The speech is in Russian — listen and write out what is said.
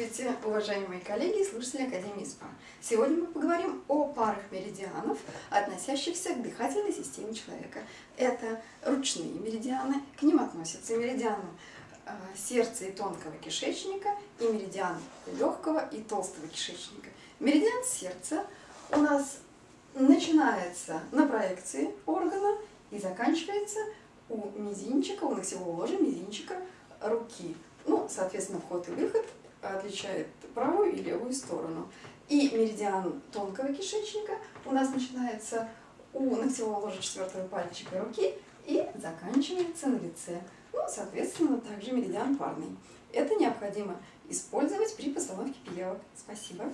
Здравствуйте, уважаемые коллеги и слушатели Академии СПА. Сегодня мы поговорим о парах меридианов, относящихся к дыхательной системе человека. Это ручные меридианы, к ним относятся меридианы э, сердца и тонкого кишечника и меридиан легкого и толстого кишечника. Меридиан сердца у нас начинается на проекции органа и заканчивается у мизинчика, у ногтевого ложа мизинчика руки. Ну, соответственно, вход и выход отличает правую и левую сторону. И меридиан тонкого кишечника у нас начинается у ногтевого ложа четвертого пальчика руки и заканчивается на лице. Ну, соответственно, также меридиан парный. Это необходимо использовать при постановке пиявок. Спасибо.